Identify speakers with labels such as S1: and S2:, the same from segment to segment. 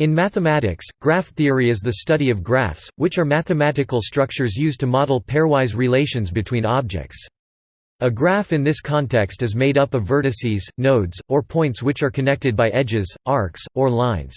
S1: In mathematics, graph theory is the study of graphs, which are mathematical structures used to model pairwise relations between objects. A graph in this context is made up of vertices, nodes, or points which are connected by edges, arcs, or lines.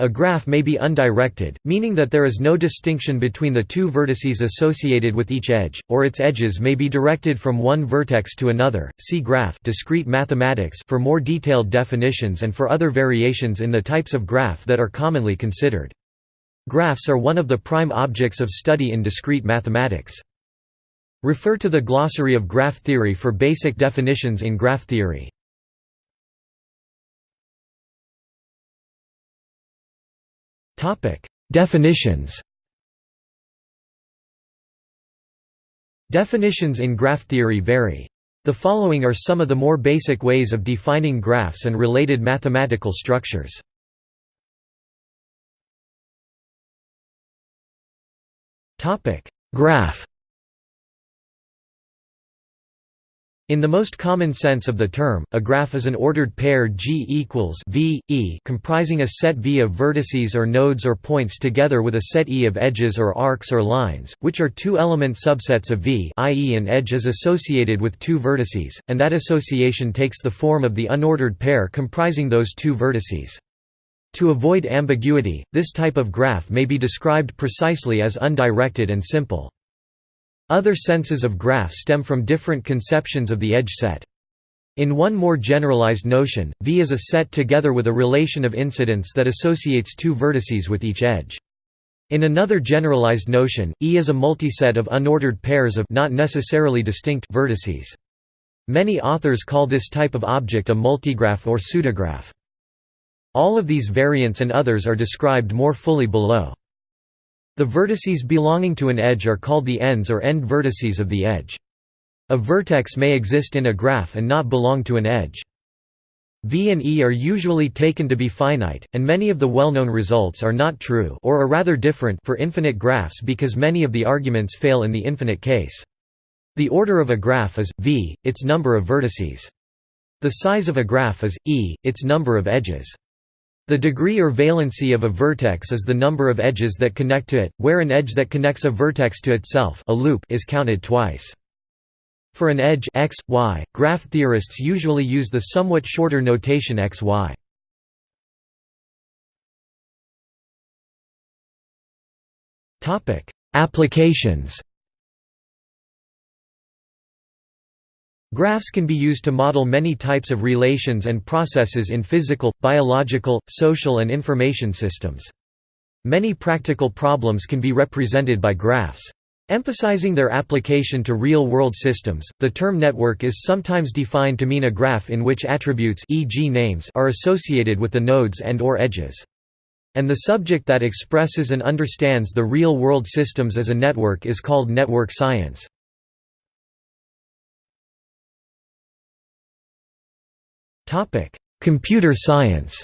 S1: A graph may be undirected, meaning that there is no distinction between the two vertices associated with each edge, or its edges may be directed from one vertex to another. See graph discrete mathematics for more detailed definitions and for other variations in the types of graph that are commonly considered. Graphs are one of the prime objects of study in discrete mathematics. Refer to the glossary of graph theory for basic definitions in graph theory. Definitions Definitions in graph theory vary. The following are some of the more basic ways of defining graphs and related mathematical structures. Graph In the most common sense of the term, a graph is an ordered pair G equals v, e comprising a set V of vertices or nodes or points together with a set E of edges or arcs or lines, which are two-element subsets of V i.e. an edge is associated with two vertices, and that association takes the form of the unordered pair comprising those two vertices. To avoid ambiguity, this type of graph may be described precisely as undirected and simple. Other senses of graph stem from different conceptions of the edge set. In one more generalized notion, V is a set together with a relation of incidence that associates two vertices with each edge. In another generalized notion, E is a multiset of unordered pairs of not necessarily distinct vertices. Many authors call this type of object a multigraph or pseudograph. All of these variants and others are described more fully below. The vertices belonging to an edge are called the ends or end vertices of the edge. A vertex may exist in a graph and not belong to an edge. V and E are usually taken to be finite, and many of the well-known results are not true or are rather different for infinite graphs because many of the arguments fail in the infinite case. The order of a graph is, v, its number of vertices. The size of a graph is, e, its number of edges. The degree or valency of a vertex is the number of edges that connect to it, where an edge that connects a vertex to itself a loop is counted twice. For an edge x, y, graph theorists usually use the somewhat shorter notation xy. Applications Graphs can be used to model many types of relations and processes in physical, biological, social and information systems. Many practical problems can be represented by graphs. Emphasizing their application to real-world systems, the term network is sometimes defined to mean a graph in which attributes e.g. names are associated with the nodes and or edges. And the subject that expresses and understands the real-world systems as a network is called network science. Computer science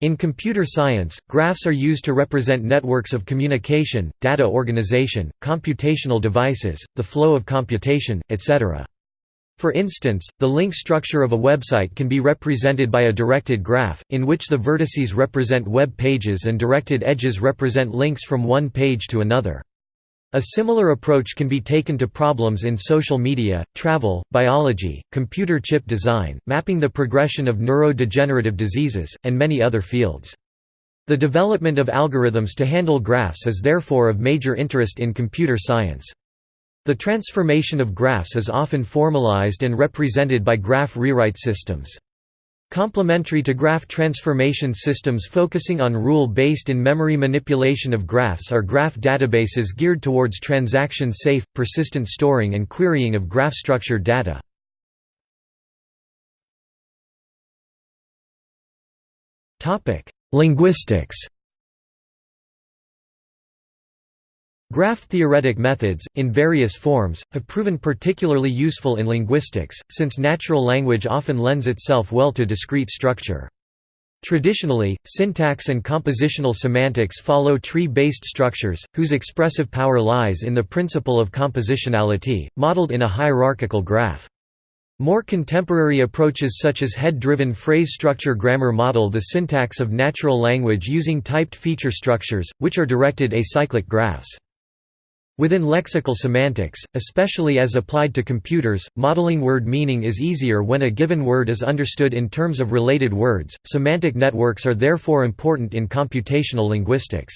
S1: In computer science, graphs are used to represent networks of communication, data organization, computational devices, the flow of computation, etc. For instance, the link structure of a website can be represented by a directed graph, in which the vertices represent web pages and directed edges represent links from one page to another. A similar approach can be taken to problems in social media, travel, biology, computer chip design, mapping the progression of neurodegenerative diseases, and many other fields. The development of algorithms to handle graphs is therefore of major interest in computer science. The transformation of graphs is often formalized and represented by graph rewrite systems. Complementary to graph transformation systems focusing on rule-based in-memory manipulation of graphs are graph databases geared towards transaction-safe, persistent storing and querying of graph-structured data. Linguistics Graph-theoretic methods, in various forms, have proven particularly useful in linguistics, since natural language often lends itself well to discrete structure. Traditionally, syntax and compositional semantics follow tree-based structures, whose expressive power lies in the principle of compositionality, modeled in a hierarchical graph. More contemporary approaches such as head-driven phrase structure grammar model the syntax of natural language using typed feature structures, which are directed acyclic graphs. Within lexical semantics, especially as applied to computers, modeling word meaning is easier when a given word is understood in terms of related words. Semantic networks are therefore important in computational linguistics.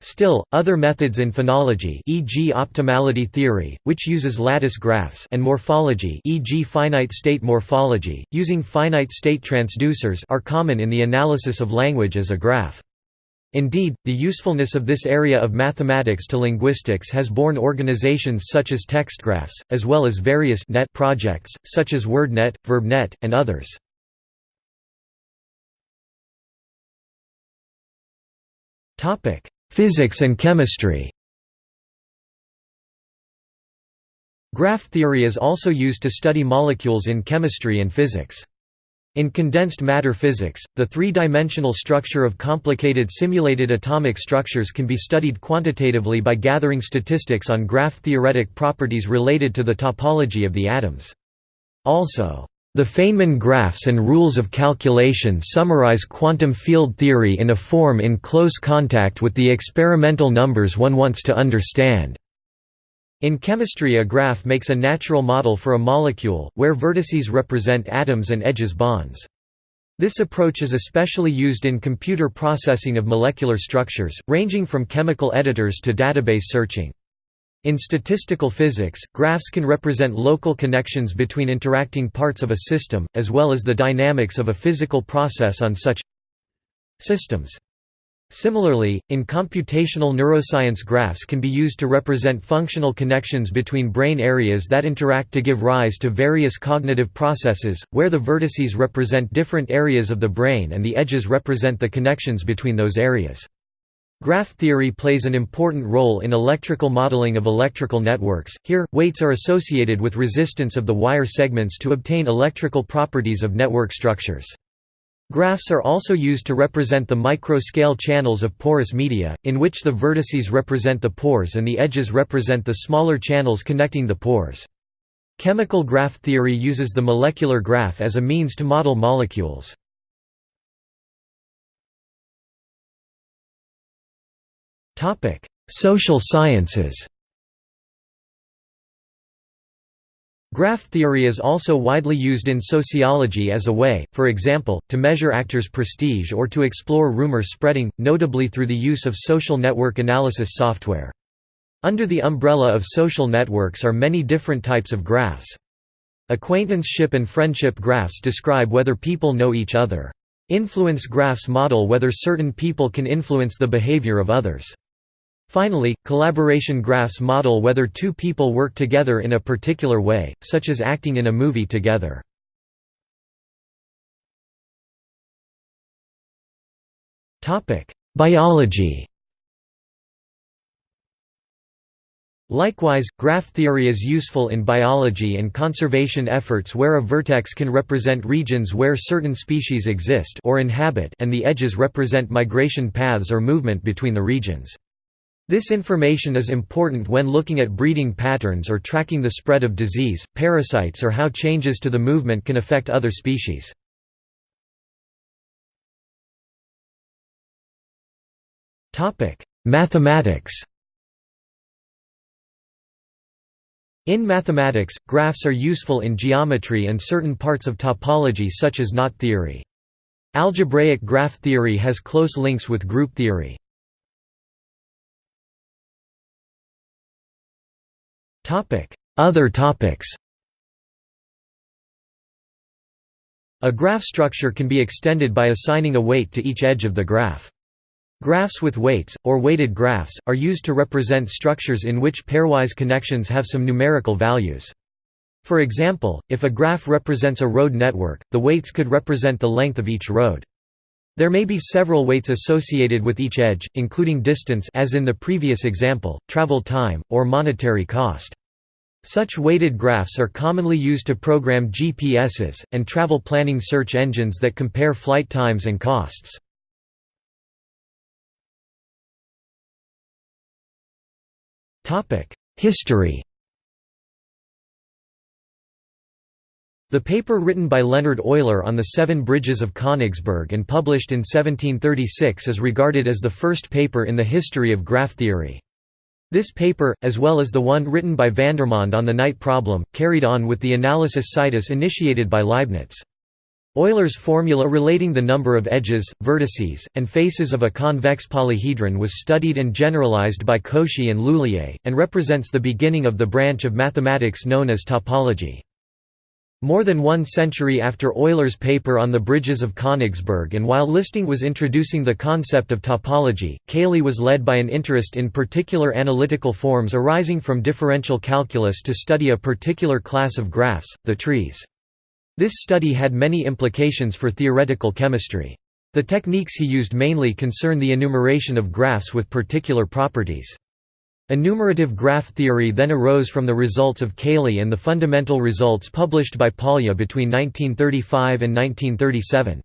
S1: Still, other methods in phonology e.g. optimality theory, which uses lattice graphs and morphology e.g. finite state morphology, using finite state transducers are common in the analysis of language as a graph. Indeed, the usefulness of this area of mathematics to linguistics has borne organizations such as TextGraphs, as well as various net projects, such as WordNet, VerbNet, and others. Physics and chemistry Graph theory is also used to study molecules in chemistry and physics. In condensed matter physics, the three-dimensional structure of complicated simulated atomic structures can be studied quantitatively by gathering statistics on graph-theoretic properties related to the topology of the atoms. Also, the Feynman graphs and rules of calculation summarize quantum field theory in a form in close contact with the experimental numbers one wants to understand. In chemistry a graph makes a natural model for a molecule, where vertices represent atoms and edges bonds. This approach is especially used in computer processing of molecular structures, ranging from chemical editors to database searching. In statistical physics, graphs can represent local connections between interacting parts of a system, as well as the dynamics of a physical process on such systems. Similarly, in computational neuroscience graphs can be used to represent functional connections between brain areas that interact to give rise to various cognitive processes, where the vertices represent different areas of the brain and the edges represent the connections between those areas. Graph theory plays an important role in electrical modeling of electrical networks. Here, weights are associated with resistance of the wire segments to obtain electrical properties of network structures. Graphs are also used to represent the micro-scale channels of porous media, in which the vertices represent the pores and the edges represent the smaller channels connecting the pores. Chemical graph theory uses the molecular graph as a means to model molecules. Social sciences Graph theory is also widely used in sociology as a way, for example, to measure actors' prestige or to explore rumor spreading, notably through the use of social network analysis software. Under the umbrella of social networks are many different types of graphs. Acquaintanceship and friendship graphs describe whether people know each other. Influence graphs model whether certain people can influence the behavior of others. Finally, collaboration graphs model whether two people work together in a particular way, such as acting in a movie together. Biology Likewise, graph theory is useful in biology and conservation efforts where a vertex can represent regions where certain species exist or inhabit and the edges represent migration paths or movement between the regions. This information is important when looking at breeding patterns or tracking the spread of disease, parasites or how changes to the movement can affect other species. Mathematics In mathematics, graphs are useful in geometry and certain parts of topology such as knot theory. Algebraic graph theory has close links with group theory. Other topics A graph structure can be extended by assigning a weight to each edge of the graph. Graphs with weights, or weighted graphs, are used to represent structures in which pairwise connections have some numerical values. For example, if a graph represents a road network, the weights could represent the length of each road. There may be several weights associated with each edge, including distance as in the previous example, travel time, or monetary cost. Such weighted graphs are commonly used to program GPSs, and travel planning search engines that compare flight times and costs. History The paper written by Leonhard Euler on the Seven Bridges of Königsberg and published in 1736 is regarded as the first paper in the history of graph theory. This paper, as well as the one written by Vandermonde on the knight problem, carried on with the analysis situs initiated by Leibniz. Euler's formula relating the number of edges, vertices, and faces of a convex polyhedron was studied and generalized by Cauchy and L'Huillier, and represents the beginning of the branch of mathematics known as topology. More than one century after Euler's paper on the bridges of Königsberg and while Listing was introducing the concept of topology, Cayley was led by an interest in particular analytical forms arising from differential calculus to study a particular class of graphs, the trees. This study had many implications for theoretical chemistry. The techniques he used mainly concern the enumeration of graphs with particular properties. Enumerative graph theory then arose from the results of Cayley and the fundamental results published by Polya between 1935 and 1937.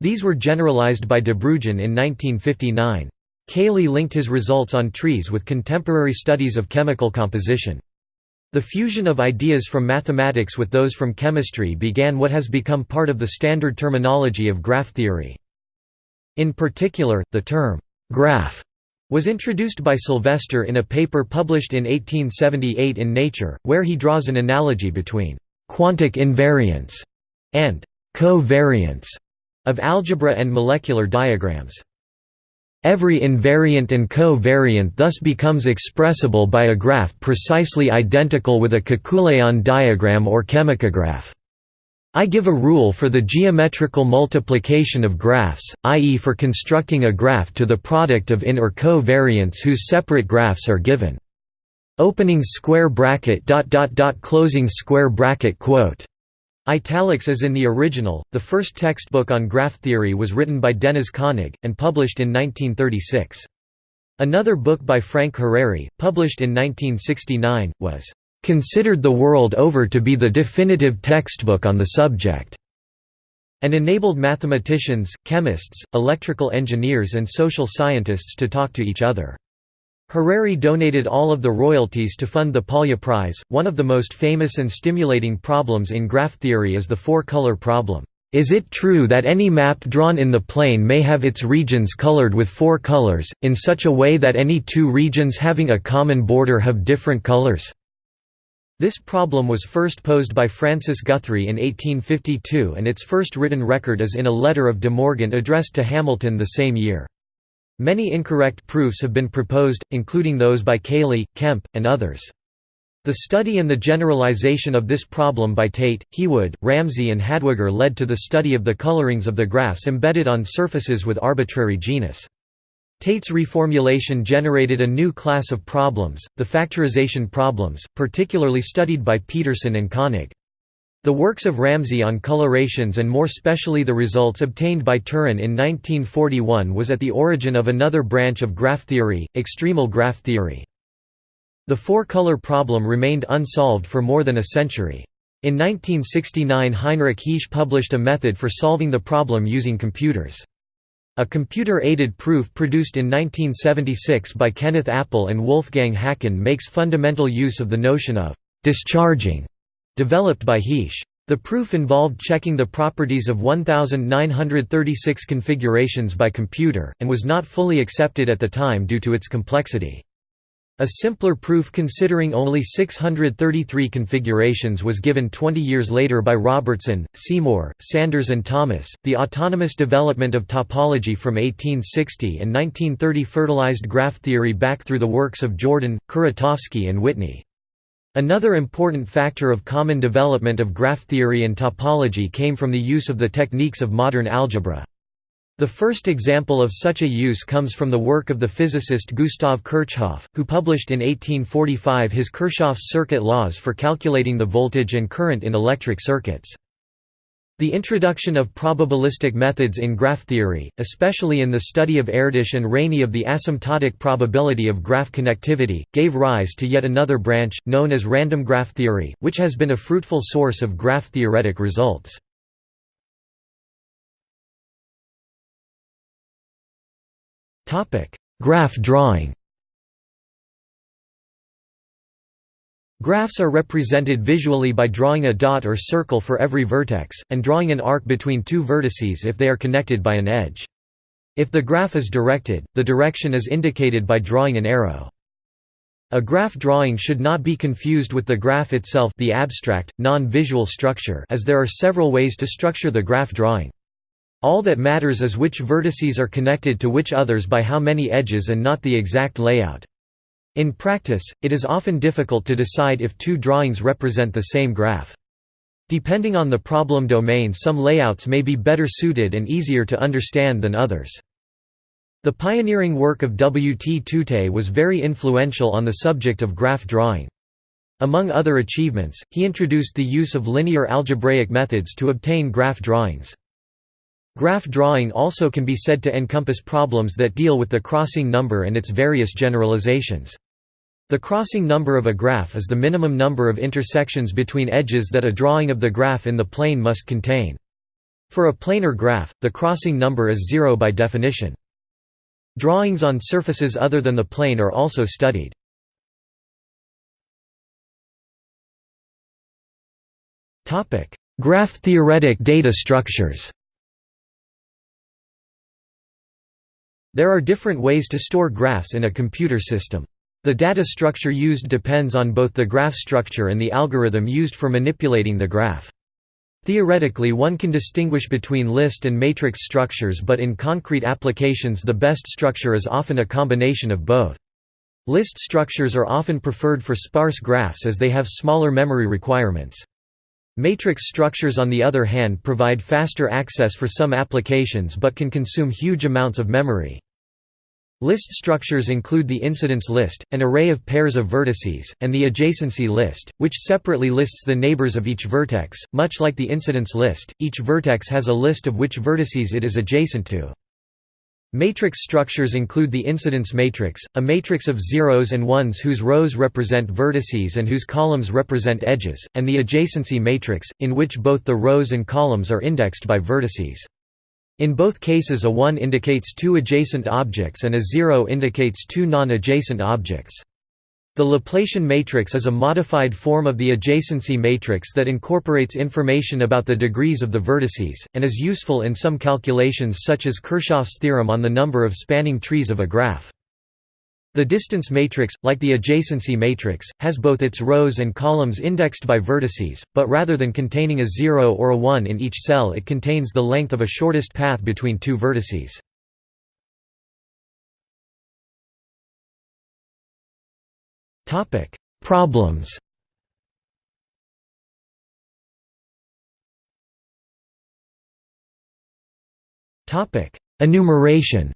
S1: These were generalized by De Bruijn in 1959. Cayley linked his results on trees with contemporary studies of chemical composition. The fusion of ideas from mathematics with those from chemistry began what has become part of the standard terminology of graph theory. In particular, the term, «graph» was introduced by Sylvester in a paper published in 1878 in Nature, where he draws an analogy between «quantic invariance» and «co-variance» of algebra and molecular diagrams. Every invariant and co-variant thus becomes expressible by a graph precisely identical with a Kekuléan diagram or chemicograph. I give a rule for the geometrical multiplication of graphs, i.e. for constructing a graph to the product of in or co-variants whose separate graphs are given. Opening square bracket dot dot dot closing square bracket quote. Italics as in the original. The first textbook on graph theory was written by Dénes Koenig and published in 1936. Another book by Frank Harary, published in 1969, was considered the world over to be the definitive textbook on the subject, and enabled mathematicians, chemists, electrical engineers and social scientists to talk to each other. Harary donated all of the royalties to fund the Polya Prize. One of the most famous and stimulating problems in graph theory is the four-color problem. Is it true that any map drawn in the plane may have its regions colored with four colors, in such a way that any two regions having a common border have different colors? This problem was first posed by Francis Guthrie in 1852 and its first written record is in a letter of De Morgan addressed to Hamilton the same year. Many incorrect proofs have been proposed, including those by Cayley, Kempe, and others. The study and the generalization of this problem by Tait, Heawood, Ramsey and Hadwiger led to the study of the colorings of the graphs embedded on surfaces with arbitrary genus. Tait's reformulation generated a new class of problems, the factorization problems, particularly studied by Petersen and Koenig. The works of Ramsey on colorations and more specially the results obtained by Turán in 1941 was at the origin of another branch of graph theory, extremal graph theory. The four-color problem remained unsolved for more than a century. In 1969 Heinrich Heesch published a method for solving the problem using computers. A computer-aided proof produced in 1976 by Kenneth Appel and Wolfgang Haken makes fundamental use of the notion of «discharging» developed by Heesch. The proof involved checking the properties of 1936 configurations by computer, and was not fully accepted at the time due to its complexity. A simpler proof considering only 633 configurations was given 20 years later by Robertson, Seymour, Sanders and Thomas. The autonomous development of topology from 1860 and 1930 fertilized graph theory back through the works of Jordan, Kuratowski and Whitney. Another important factor of common development of graph theory and topology came from the use of the techniques of modern algebra. The first example of such a use comes from the work of the physicist Gustav Kirchhoff, who published in 1845 his Kirchhoff's circuit laws for calculating the voltage and current in electric circuits. The introduction of probabilistic methods in graph theory, especially in the study of Erdős and Rényi of the asymptotic probability of graph connectivity, gave rise to yet another branch, known as random graph theory, which has been a fruitful source of graph theoretic results. Graph drawing. Graphs are represented visually by drawing a dot or circle for every vertex, and drawing an arc between two vertices if they are connected by an edge. If the graph is directed, the direction is indicated by drawing an arrow. A graph drawing should not be confused with the graph itself the abstract, non-visual structure as there are several ways to structure the graph drawing. All that matters is which vertices are connected to which others by how many edges and not the exact layout. In practice, it is often difficult to decide if two drawings represent the same graph. Depending on the problem domain some layouts may be better suited and easier to understand than others. The pioneering work of W. T. Tutte was very influential on the subject of graph drawing. Among other achievements, he introduced the use of linear algebraic methods to obtain graph drawings. Graph drawing also can be said to encompass problems that deal with the crossing number and its various generalizations. The crossing number of a graph is the minimum number of intersections between edges that a drawing of the graph in the plane must contain. For a planar graph, the crossing number is zero by definition. Drawings on surfaces other than the plane are also studied. Graph-theoretic data structures There are different ways to store graphs in a computer system. The data structure used depends on both the graph structure and the algorithm used for manipulating the graph. Theoretically one can distinguish between list and matrix structures but in concrete applications the best structure is often a combination of both. List structures are often preferred for sparse graphs as they have smaller memory requirements. Matrix structures on the other hand provide faster access for some applications but can consume huge amounts of memory. List structures include the incidence list, an array of pairs of vertices, and the adjacency list, which separately lists the neighbors of each vertex. Much like the incidence list, each vertex has a list of which vertices it is adjacent to. Matrix structures include the incidence matrix, a matrix of zeros and ones whose rows represent vertices and whose columns represent edges, and the adjacency matrix, in which both the rows and columns are indexed by vertices. In both cases a 1 indicates two adjacent objects and a 0 indicates two non-adjacent objects. The Laplacian matrix is a modified form of the adjacency matrix that incorporates information about the degrees of the vertices, and is useful in some calculations such as Kirchhoff's theorem on the number of spanning trees of a graph. The distance matrix, like the adjacency matrix, has both its rows and columns indexed by vertices, but rather than containing a 0 or a 1 in each cell it contains the length of a shortest path between two vertices. Problems Enumeration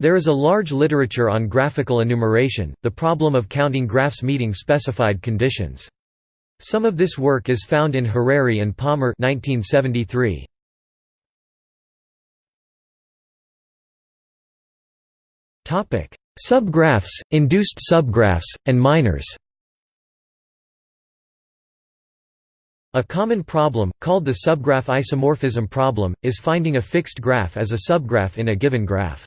S1: There is a large literature on graphical enumeration, the problem of counting graphs meeting specified conditions. Some of this work is found in Harary and Palmer 1973. Subgraphs, induced subgraphs, and minors A common problem, called the subgraph isomorphism problem, is finding a fixed graph as a subgraph in a given graph.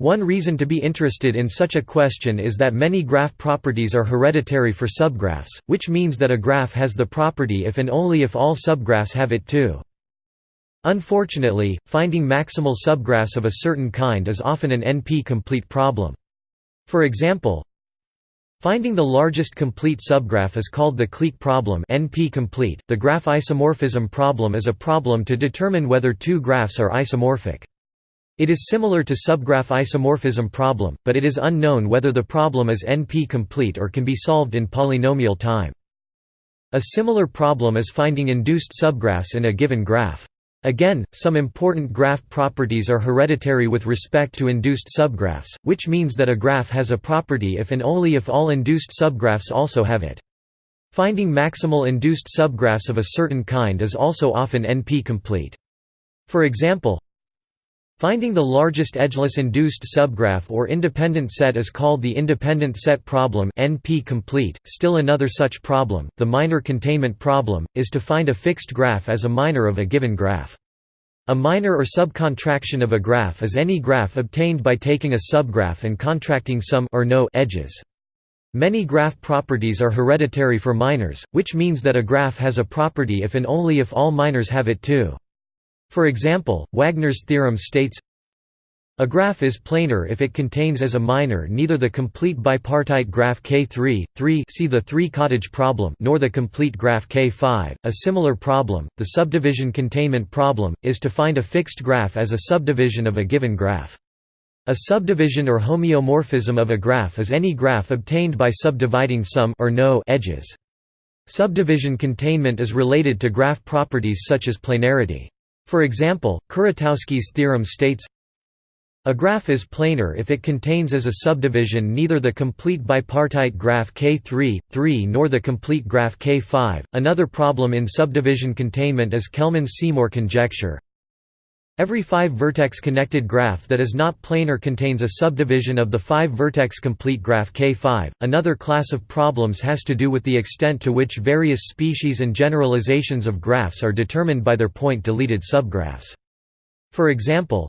S1: One reason to be interested in such a question is that many graph properties are hereditary for subgraphs, which means that a graph has the property if and only if all subgraphs have it too. Unfortunately, finding maximal subgraphs of a certain kind is often an NP-complete problem. For example, Finding the largest complete subgraph is called the clique problem NP-complete. The graph isomorphism problem is a problem to determine whether two graphs are isomorphic. It is similar to subgraph isomorphism problem, but it is unknown whether the problem is NP-complete or can be solved in polynomial time. A similar problem is finding induced subgraphs in a given graph. Again, some important graph properties are hereditary with respect to induced subgraphs, which means that a graph has a property if and only if all induced subgraphs also have it. Finding maximal induced subgraphs of a certain kind is also often NP-complete. For example, Finding the largest edgeless induced subgraph or independent set is called the independent set problem NP-complete. Still another such problem, the minor containment problem, is to find a fixed graph as a minor of a given graph. A minor or subcontraction of a graph is any graph obtained by taking a subgraph and contracting some or no edges. Many graph properties are hereditary for minors, which means that a graph has a property if and only if all minors have it too. For example, Wagner's theorem states a graph is planar if it contains as a minor neither the complete bipartite graph K3, 3 see the three-cottage problem nor the complete graph K5. A similar problem, the subdivision containment problem, is to find a fixed graph as a subdivision of a given graph. A subdivision or homeomorphism of a graph is any graph obtained by subdividing some or no edges. Subdivision containment is related to graph properties such as planarity. For example, Kuratowski's theorem states a graph is planar if it contains as a subdivision neither the complete bipartite graph K3, 3 nor the complete graph K5. Another problem in subdivision containment is Kelman-Seymour conjecture. Every 5-vertex connected graph that is not planar contains a subdivision of the 5-vertex complete graph K5. Another class of problems has to do with the extent to which various species and generalizations of graphs are determined by their point-deleted subgraphs. For example,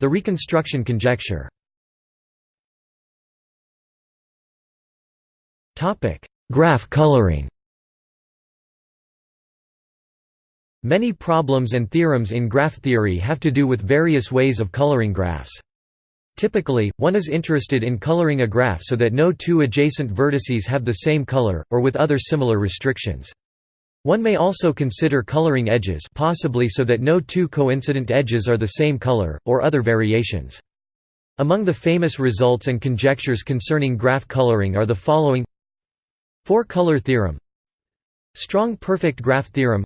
S1: the reconstruction conjecture Topic: Graph coloring Many problems and theorems in graph theory have to do with various ways of coloring graphs. Typically, one is interested in coloring a graph so that no two adjacent vertices have the same color, or with other similar restrictions. One may also consider coloring edges possibly so that no two coincident edges are the same color, or other variations. Among the famous results and conjectures concerning graph coloring are the following Four-color theorem Strong perfect graph theorem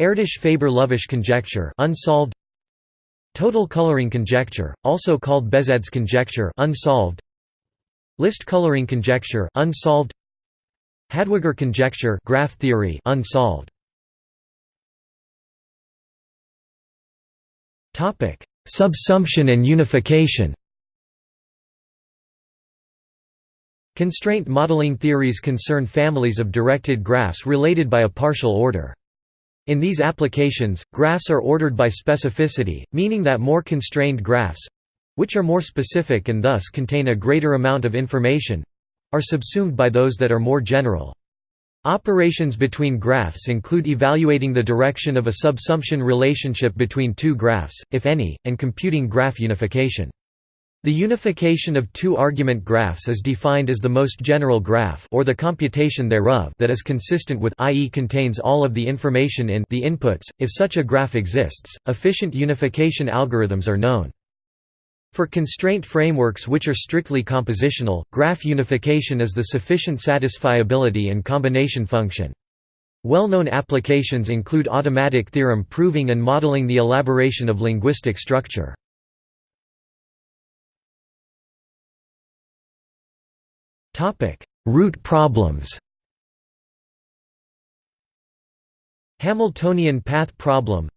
S1: Erdős-Faber-Lovász conjecture unsolved Total coloring conjecture, also called Behzad's conjecture unsolved List coloring conjecture unsolved Hadwiger conjecture graph theory unsolved. Topic: Subsumption and unification. Constraint modeling theories concern families of directed graphs related by a partial order. In these applications, graphs are ordered by specificity, meaning that more constrained graphs—which are more specific and thus contain a greater amount of information, are subsumed by those that are more general. Operations between graphs include evaluating the direction of a subsumption relationship between two graphs, if any, and computing graph unification. The unification of two-argument graphs is defined as the most general graph or the computation thereof that is consistent with i.e. contains all of the information in the inputs. If such a graph exists, efficient unification algorithms are known. For constraint frameworks which are strictly compositional, graph unification is the sufficient satisfiability and combination function. Well-known applications include automatic theorem proving and modeling the elaboration of linguistic structure. Route problems Hamiltonian path problem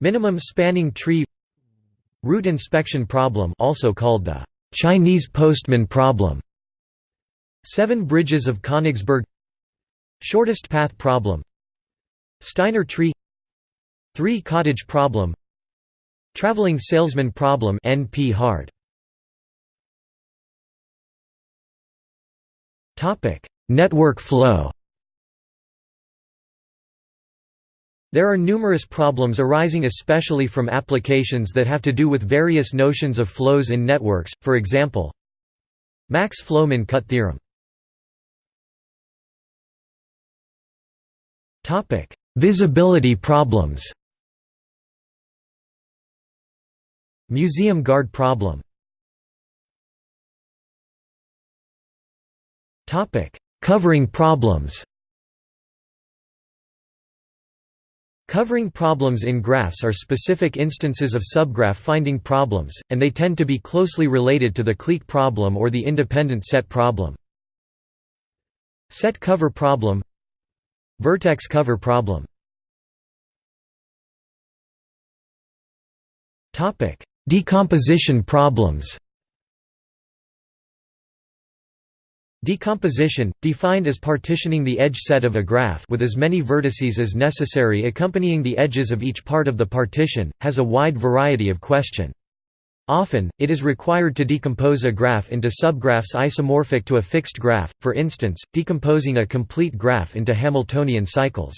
S1: Minimum spanning tree Route inspection problem also called the Chinese postman problem. Seven bridges of Königsberg. Shortest path problem. Steiner tree. Three cottage problem. Traveling salesman problem NP hard Network flow. There are numerous problems arising especially from applications that have to do with various notions of flows in networks, for example Max Flow-Min-Cut theorem. Visibility problems. Museum guard problem Covering problems Covering problems in graphs are specific instances of subgraph finding problems, and they tend to be closely related to the clique problem or the independent set problem. Set cover problem Vertex cover problem Decomposition problems Decomposition, defined as partitioning the edge set of a graph with as many vertices as necessary accompanying the edges of each part of the partition, has a wide variety of question. Often, it is required to decompose a graph into subgraphs isomorphic to a fixed graph, for instance, decomposing a complete graph into Hamiltonian cycles.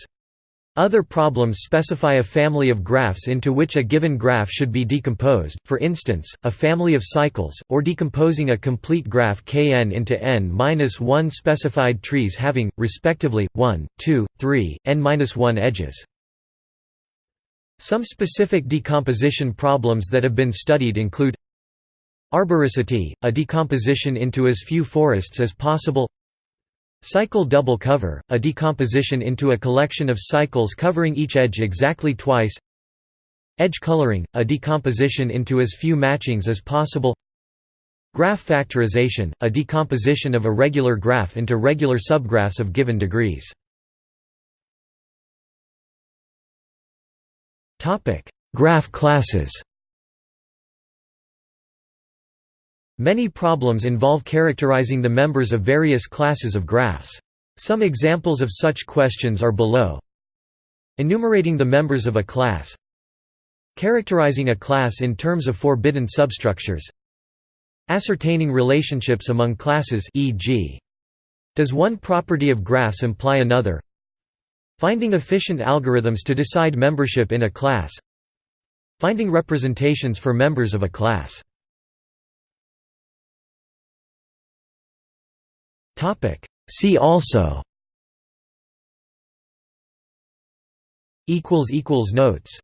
S1: Other problems specify a family of graphs into which a given graph should be decomposed, for instance, a family of cycles, or decomposing a complete graph kn into n-1 specified trees having, respectively, 1, 2, 3, n-1 edges. Some specific decomposition problems that have been studied include Arboricity, a decomposition into as few forests as possible Cycle double cover, a decomposition into a collection of cycles covering each edge exactly twice. Edge coloring, a decomposition into as few matchings as possible. Graph factorization, a decomposition of a regular graph into regular subgraphs of given degrees. Graph classes Many problems involve characterizing the members of various classes of graphs. Some examples of such questions are below. Enumerating the members of a class Characterizing a class in terms of forbidden substructures Ascertaining relationships among classes e.g. Does one property of graphs imply another Finding efficient algorithms to decide membership in a class Finding representations for members of a class See also. Notes